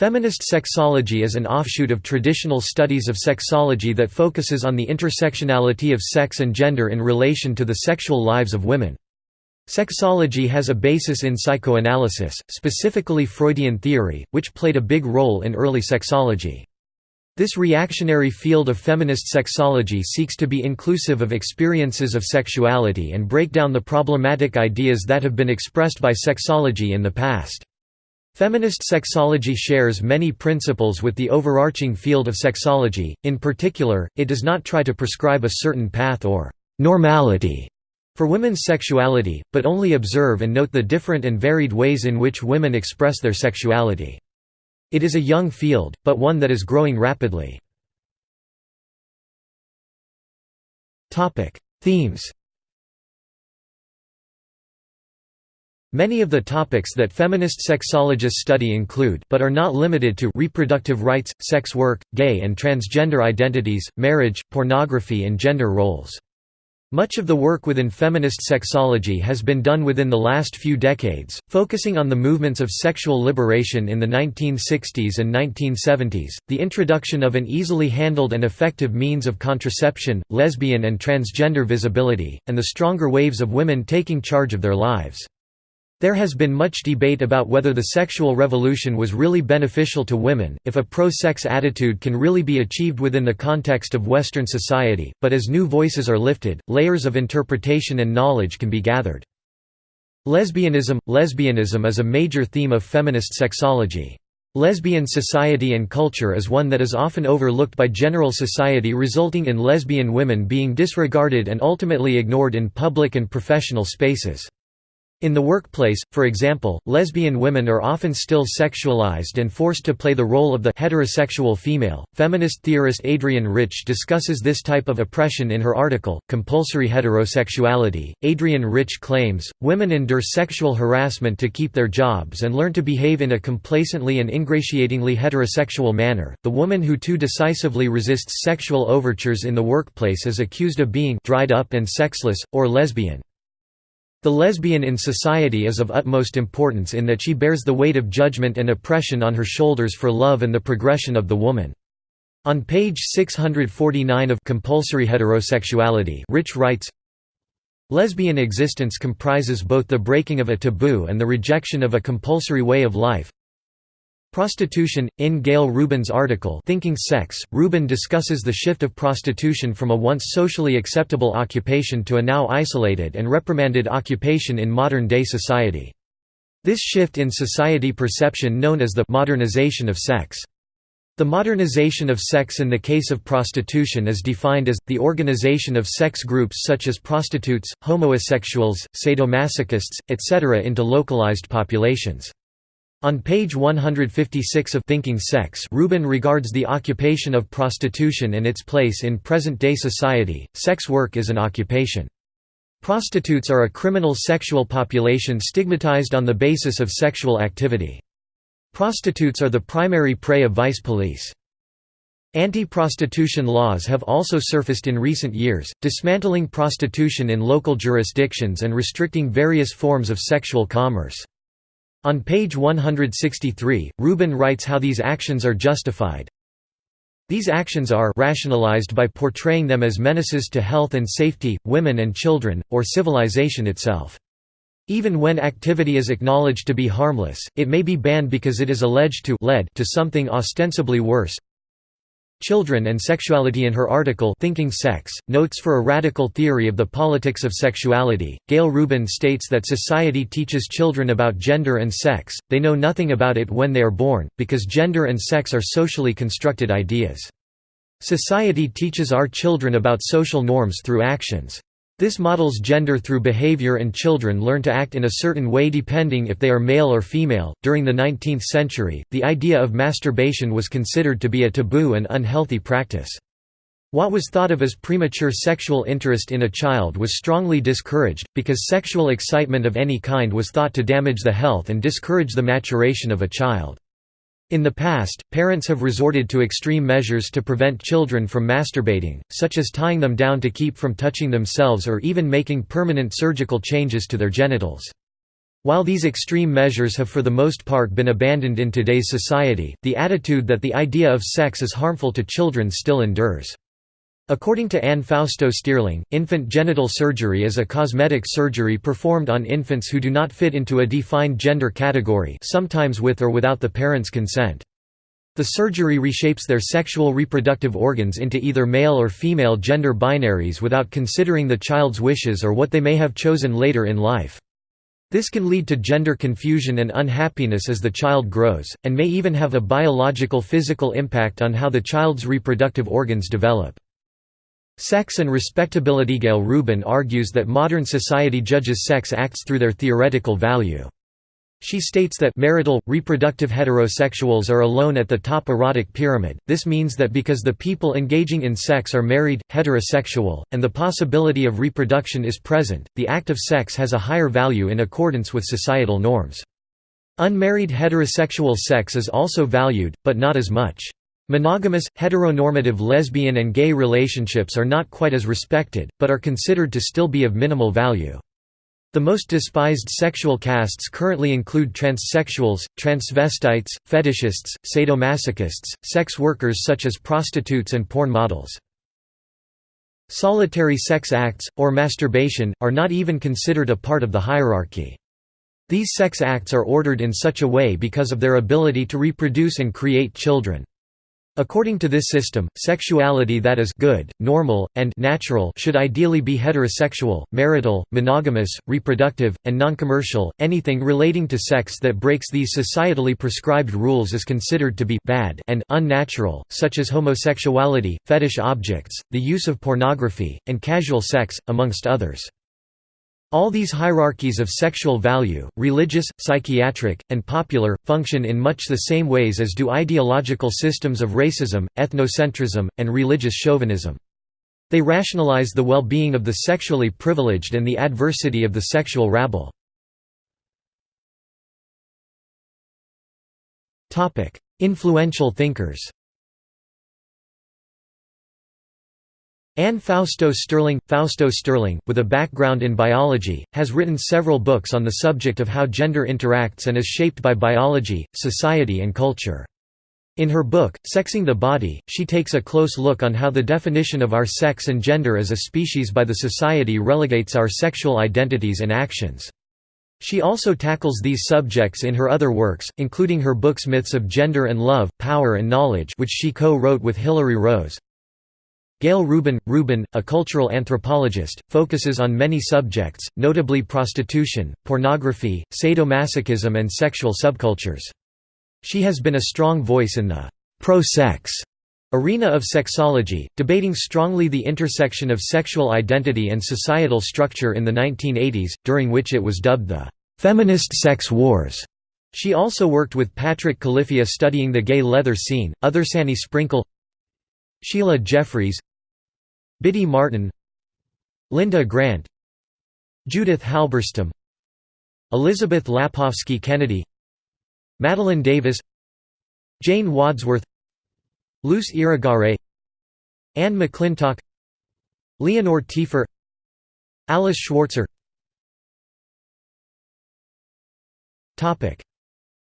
Feminist sexology is an offshoot of traditional studies of sexology that focuses on the intersectionality of sex and gender in relation to the sexual lives of women. Sexology has a basis in psychoanalysis, specifically Freudian theory, which played a big role in early sexology. This reactionary field of feminist sexology seeks to be inclusive of experiences of sexuality and break down the problematic ideas that have been expressed by sexology in the past. Feminist sexology shares many principles with the overarching field of sexology, in particular, it does not try to prescribe a certain path or «normality» for women's sexuality, but only observe and note the different and varied ways in which women express their sexuality. It is a young field, but one that is growing rapidly. Themes Many of the topics that feminist sexologists study include but are not limited to reproductive rights, sex work, gay and transgender identities, marriage, pornography and gender roles. Much of the work within feminist sexology has been done within the last few decades, focusing on the movements of sexual liberation in the 1960s and 1970s, the introduction of an easily handled and effective means of contraception, lesbian and transgender visibility, and the stronger waves of women taking charge of their lives. There has been much debate about whether the sexual revolution was really beneficial to women, if a pro-sex attitude can really be achieved within the context of Western society, but as new voices are lifted, layers of interpretation and knowledge can be gathered. Lesbianism – Lesbianism is a major theme of feminist sexology. Lesbian society and culture is one that is often overlooked by general society resulting in lesbian women being disregarded and ultimately ignored in public and professional spaces. In the workplace, for example, lesbian women are often still sexualized and forced to play the role of the heterosexual female. Feminist theorist Adrienne Rich discusses this type of oppression in her article, Compulsory Heterosexuality. Adrienne Rich claims women endure sexual harassment to keep their jobs and learn to behave in a complacently and ingratiatingly heterosexual manner. The woman who too decisively resists sexual overtures in the workplace is accused of being dried up and sexless, or lesbian. The lesbian in society is of utmost importance in that she bears the weight of judgment and oppression on her shoulders for love and the progression of the woman. On page 649 of Compulsory Heterosexuality Rich writes, Lesbian existence comprises both the breaking of a taboo and the rejection of a compulsory way of life, Prostitution In Gayle Rubin's article Thinking Sex, Rubin discusses the shift of prostitution from a once socially acceptable occupation to a now isolated and reprimanded occupation in modern-day society. This shift in society perception known as the «modernization of sex». The modernization of sex in the case of prostitution is defined as, the organization of sex groups such as prostitutes, homosexuals, sadomasochists, etc. into localized populations. On page 156 of Thinking Sex Rubin regards the occupation of prostitution and its place in present-day society, sex work is an occupation. Prostitutes are a criminal sexual population stigmatized on the basis of sexual activity. Prostitutes are the primary prey of vice police. Anti-prostitution laws have also surfaced in recent years, dismantling prostitution in local jurisdictions and restricting various forms of sexual commerce. On page 163, Rubin writes how these actions are justified. These actions are rationalized by portraying them as menaces to health and safety, women and children, or civilization itself. Even when activity is acknowledged to be harmless, it may be banned because it is alleged to lead to something ostensibly worse, Children and Sexuality in her article Thinking Sex, Notes for a Radical Theory of the Politics of Sexuality, Gayle Rubin states that society teaches children about gender and sex, they know nothing about it when they are born, because gender and sex are socially constructed ideas. Society teaches our children about social norms through actions. This models gender through behavior and children learn to act in a certain way depending if they are male or female. During the 19th century, the idea of masturbation was considered to be a taboo and unhealthy practice. What was thought of as premature sexual interest in a child was strongly discouraged, because sexual excitement of any kind was thought to damage the health and discourage the maturation of a child. In the past, parents have resorted to extreme measures to prevent children from masturbating, such as tying them down to keep from touching themselves or even making permanent surgical changes to their genitals. While these extreme measures have for the most part been abandoned in today's society, the attitude that the idea of sex is harmful to children still endures. According to Anne Fausto Sterling, infant genital surgery is a cosmetic surgery performed on infants who do not fit into a defined gender category sometimes with or without the parent's consent. The surgery reshapes their sexual reproductive organs into either male or female gender binaries without considering the child's wishes or what they may have chosen later in life. This can lead to gender confusion and unhappiness as the child grows, and may even have a biological physical impact on how the child's reproductive organs develop. Sex and respectability Gayle Rubin argues that modern society judges sex acts through their theoretical value. She states that marital, reproductive heterosexuals are alone at the top erotic pyramid, this means that because the people engaging in sex are married, heterosexual, and the possibility of reproduction is present, the act of sex has a higher value in accordance with societal norms. Unmarried heterosexual sex is also valued, but not as much. Monogamous, heteronormative lesbian and gay relationships are not quite as respected, but are considered to still be of minimal value. The most despised sexual castes currently include transsexuals, transvestites, fetishists, sadomasochists, sex workers such as prostitutes and porn models. Solitary sex acts, or masturbation, are not even considered a part of the hierarchy. These sex acts are ordered in such a way because of their ability to reproduce and create children. According to this system, sexuality that is good, normal, and natural should ideally be heterosexual, marital, monogamous, reproductive, and non-commercial. Anything relating to sex that breaks these societally prescribed rules is considered to be bad and unnatural, such as homosexuality, fetish objects, the use of pornography, and casual sex, amongst others. All these hierarchies of sexual value, religious, psychiatric, and popular, function in much the same ways as do ideological systems of racism, ethnocentrism, and religious chauvinism. They rationalize the well-being of the sexually privileged and the adversity of the sexual rabble. Influential thinkers Anne Fausto Sterling, Fausto Sterling, with a background in biology, has written several books on the subject of how gender interacts and is shaped by biology, society and culture. In her book, Sexing the Body, she takes a close look on how the definition of our sex and gender as a species by the society relegates our sexual identities and actions. She also tackles these subjects in her other works, including her books Myths of Gender and Love, Power and Knowledge which she co-wrote with Hilary Rose, Gayle Rubin – Rubin, a cultural anthropologist, focuses on many subjects, notably prostitution, pornography, sadomasochism and sexual subcultures. She has been a strong voice in the «pro-sex» arena of sexology, debating strongly the intersection of sexual identity and societal structure in the 1980s, during which it was dubbed the «feminist sex wars». She also worked with Patrick Califia studying the gay leather scene, Others Annie Sprinkle Sheila Jeffreys Biddy Martin Linda Grant Judith Halberstam Elizabeth Lapofsky Kennedy Madeline Davis Jane Wadsworth Luce Irigaray Anne McClintock Leonore Tiefer Alice Schwarzer.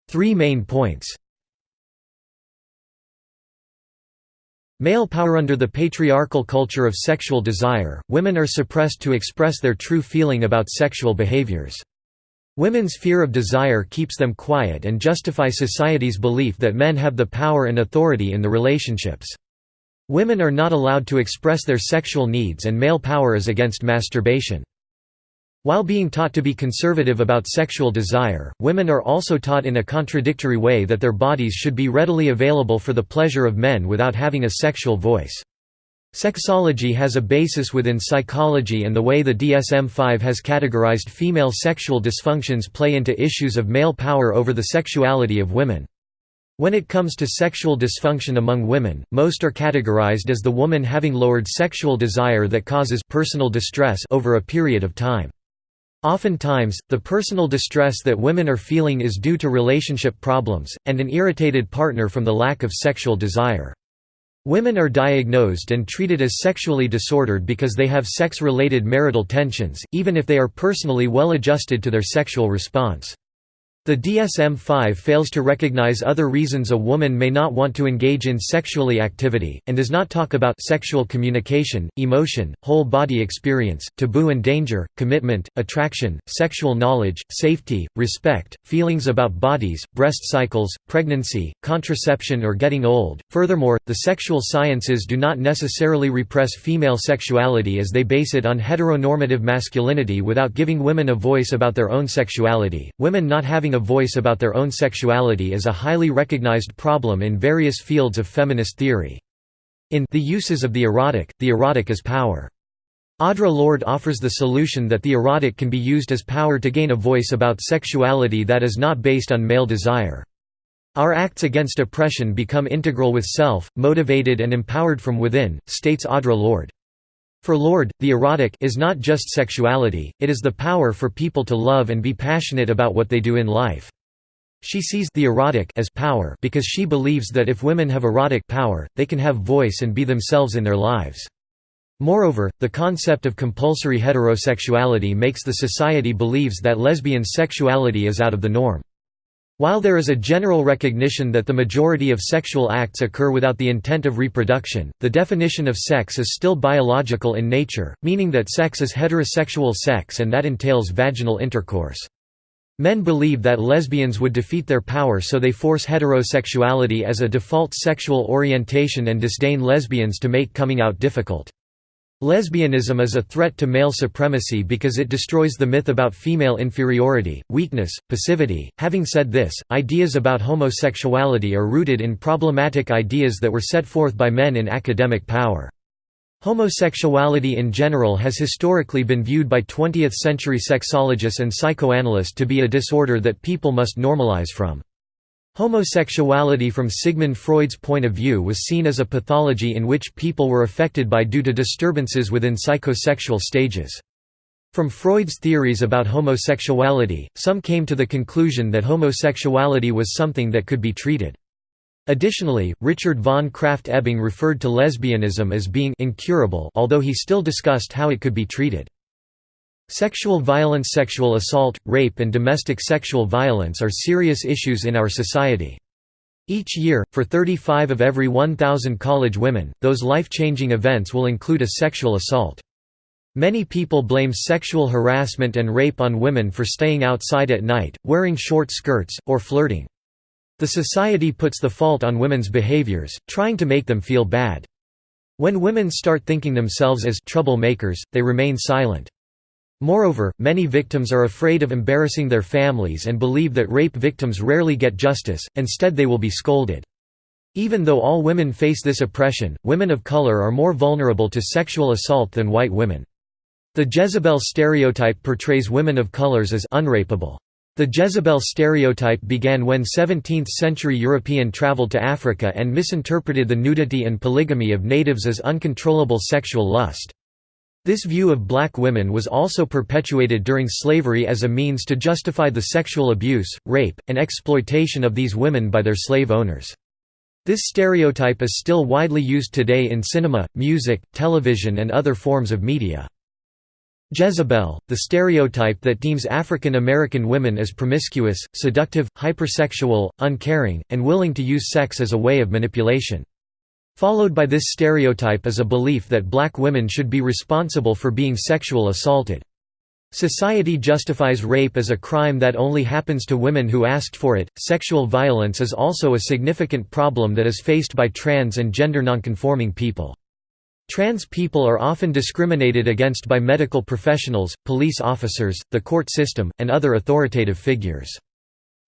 Three main points Male power Under the patriarchal culture of sexual desire, women are suppressed to express their true feeling about sexual behaviors. Women's fear of desire keeps them quiet and justify society's belief that men have the power and authority in the relationships. Women are not allowed to express their sexual needs and male power is against masturbation. While being taught to be conservative about sexual desire, women are also taught in a contradictory way that their bodies should be readily available for the pleasure of men without having a sexual voice. Sexology has a basis within psychology and the way the DSM-5 has categorized female sexual dysfunctions play into issues of male power over the sexuality of women. When it comes to sexual dysfunction among women, most are categorized as the woman having lowered sexual desire that causes personal distress over a period of time. Oftentimes, the personal distress that women are feeling is due to relationship problems, and an irritated partner from the lack of sexual desire. Women are diagnosed and treated as sexually disordered because they have sex-related marital tensions, even if they are personally well adjusted to their sexual response. The DSM-5 fails to recognize other reasons a woman may not want to engage in sexually activity, and does not talk about sexual communication, emotion, whole-body experience, taboo and danger, commitment, attraction, sexual knowledge, safety, respect, feelings about bodies, breast cycles, pregnancy, contraception or getting old. Furthermore, the sexual sciences do not necessarily repress female sexuality as they base it on heteronormative masculinity without giving women a voice about their own sexuality. Women not having a voice about their own sexuality is a highly recognized problem in various fields of feminist theory. In The Uses of the Erotic, the erotic is power. Audre Lorde offers the solution that the erotic can be used as power to gain a voice about sexuality that is not based on male desire. Our acts against oppression become integral with self, motivated and empowered from within, states Audre Lorde. For Lorde, the erotic is not just sexuality, it is the power for people to love and be passionate about what they do in life. She sees the erotic as power because she believes that if women have erotic power, they can have voice and be themselves in their lives. Moreover, the concept of compulsory heterosexuality makes the society believes that lesbian sexuality is out of the norm. While there is a general recognition that the majority of sexual acts occur without the intent of reproduction, the definition of sex is still biological in nature, meaning that sex is heterosexual sex and that entails vaginal intercourse. Men believe that lesbians would defeat their power so they force heterosexuality as a default sexual orientation and disdain lesbians to make coming out difficult. Lesbianism is a threat to male supremacy because it destroys the myth about female inferiority, weakness, passivity. Having said this, ideas about homosexuality are rooted in problematic ideas that were set forth by men in academic power. Homosexuality in general has historically been viewed by 20th-century sexologists and psychoanalysts to be a disorder that people must normalize from. Homosexuality from Sigmund Freud's point of view was seen as a pathology in which people were affected by due to disturbances within psychosexual stages. From Freud's theories about homosexuality, some came to the conclusion that homosexuality was something that could be treated. Additionally, Richard von Krafft-Ebing referred to lesbianism as being incurable although he still discussed how it could be treated. Sexual violence Sexual assault, rape and domestic sexual violence are serious issues in our society. Each year, for 35 of every 1,000 college women, those life-changing events will include a sexual assault. Many people blame sexual harassment and rape on women for staying outside at night, wearing short skirts, or flirting. The society puts the fault on women's behaviors, trying to make them feel bad. When women start thinking themselves as troublemakers, they remain silent. Moreover, many victims are afraid of embarrassing their families and believe that rape victims rarely get justice, instead they will be scolded. Even though all women face this oppression, women of color are more vulnerable to sexual assault than white women. The Jezebel stereotype portrays women of colors as unrapeable. The Jezebel stereotype began when 17th-century European traveled to Africa and misinterpreted the nudity and polygamy of natives as uncontrollable sexual lust. This view of black women was also perpetuated during slavery as a means to justify the sexual abuse, rape, and exploitation of these women by their slave owners. This stereotype is still widely used today in cinema, music, television and other forms of media. Jezebel, the stereotype that deems African American women as promiscuous, seductive, hypersexual, uncaring, and willing to use sex as a way of manipulation. Followed by this stereotype is a belief that black women should be responsible for being sexual assaulted. Society justifies rape as a crime that only happens to women who asked for it. Sexual violence is also a significant problem that is faced by trans and gender nonconforming people. Trans people are often discriminated against by medical professionals, police officers, the court system, and other authoritative figures.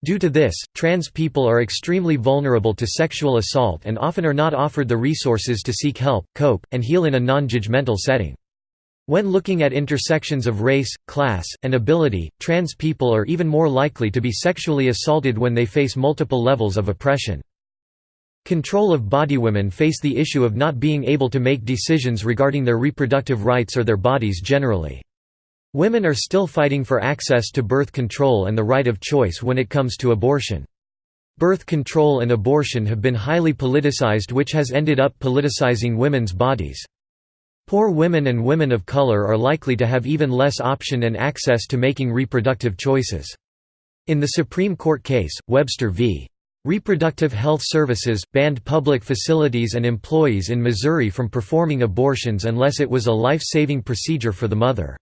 Due to this, trans people are extremely vulnerable to sexual assault and often are not offered the resources to seek help, cope, and heal in a non-judgmental setting. When looking at intersections of race, class, and ability, trans people are even more likely to be sexually assaulted when they face multiple levels of oppression. Control of body women face the issue of not being able to make decisions regarding their reproductive rights or their bodies generally. Women are still fighting for access to birth control and the right of choice when it comes to abortion. Birth control and abortion have been highly politicized which has ended up politicizing women's bodies. Poor women and women of color are likely to have even less option and access to making reproductive choices. In the Supreme Court case, Webster v. Reproductive Health Services, banned public facilities and employees in Missouri from performing abortions unless it was a life-saving procedure for the mother.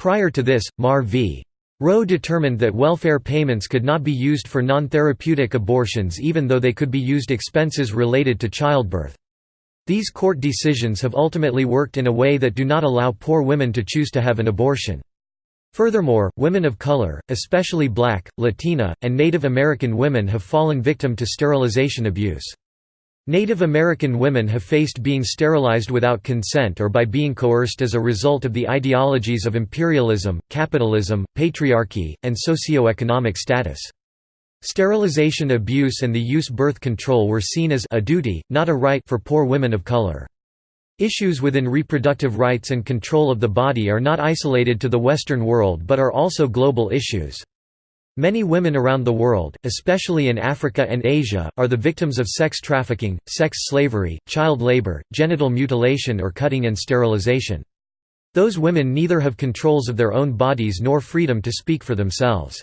Prior to this, Maher v. Roe determined that welfare payments could not be used for non-therapeutic abortions even though they could be used expenses related to childbirth. These court decisions have ultimately worked in a way that do not allow poor women to choose to have an abortion. Furthermore, women of color, especially black, Latina, and Native American women have fallen victim to sterilization abuse. Native American women have faced being sterilized without consent or by being coerced as a result of the ideologies of imperialism, capitalism, patriarchy, and socioeconomic status. Sterilization abuse and the use birth control were seen as a duty, not a right for poor women of color. Issues within reproductive rights and control of the body are not isolated to the Western world but are also global issues. Many women around the world, especially in Africa and Asia, are the victims of sex trafficking, sex slavery, child labor, genital mutilation or cutting and sterilization. Those women neither have controls of their own bodies nor freedom to speak for themselves.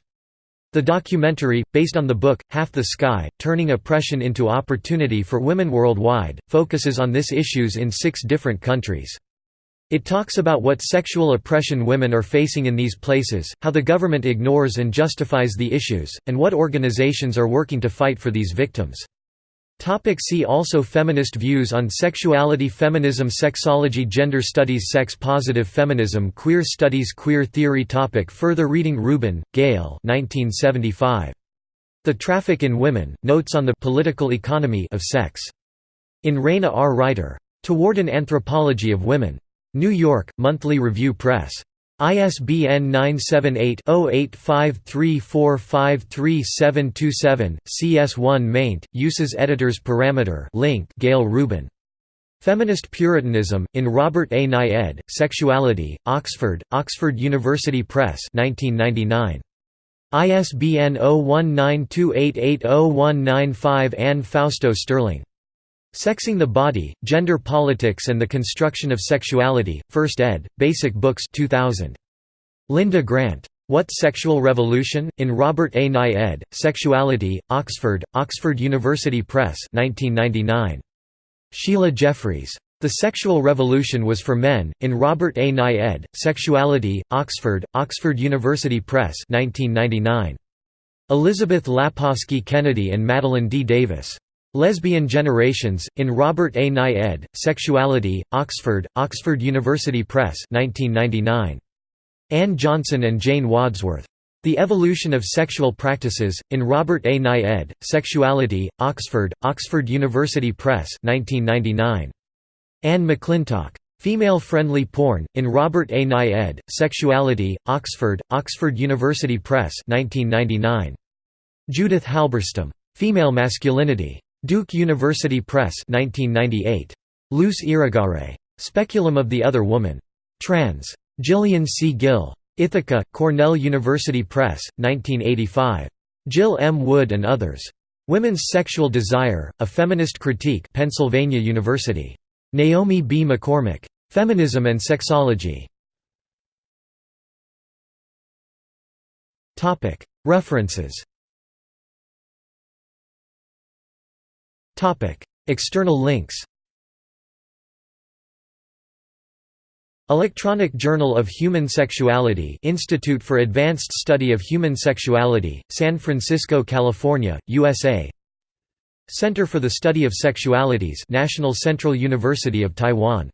The documentary, based on the book, Half the Sky, Turning Oppression into Opportunity for Women Worldwide, focuses on this issues in six different countries. It talks about what sexual oppression women are facing in these places, how the government ignores and justifies the issues, and what organizations are working to fight for these victims. Topic see also Feminist views on sexuality Feminism Sexology Gender studies Sex-positive feminism Queer studies Queer theory topic Further reading Rubin, Gayle 1975. The Traffic in Women, Notes on the Political Economy of Sex. In Rayna R. Reiter. Toward an Anthropology of Women. New York, Monthly Review Press. ISBN 978-0853453727, CS1 maint, uses editors parameter link Gayle Rubin. Feminist Puritanism, in Robert A. Ed., Sexuality, Oxford, Oxford University Press 1999. ISBN 0192880195 Anne Fausto Sterling. Sexing the Body, Gender Politics and the Construction of Sexuality, 1st ed., Basic Books 2000. Linda Grant. What Sexual Revolution? In Robert A. Nye ed., Sexuality, Oxford, Oxford University Press 1999. Sheila Jeffreys. The Sexual Revolution Was for Men, in Robert A. Nye ed., Sexuality, Oxford, Oxford University Press 1999. Elizabeth Lapofsky Kennedy and Madeline D. Davis. Lesbian Generations, in Robert A. Nye ed., Sexuality, Oxford, Oxford University Press 1999. Ann Johnson and Jane Wadsworth. The Evolution of Sexual Practices, in Robert A. Nye ed., Sexuality, Oxford, Oxford University Press 1999. Anne McClintock. Female-Friendly Porn, in Robert A. Nye ed., Sexuality, Oxford, Oxford University Press 1999. Judith Halberstam. Female Masculinity. Duke University Press 1998. Luce Irigaray. Speculum of the Other Woman. Trans. Gillian C. Gill. Ithaca, Cornell University Press, 1985. Jill M. Wood and others. Women's Sexual Desire, A Feminist Critique Pennsylvania University. Naomi B. McCormick. Feminism and Sexology. References External links Electronic Journal of Human Sexuality Institute for Advanced Study of Human Sexuality, San Francisco, California, USA Center for the Study of Sexualities National Central University of Taiwan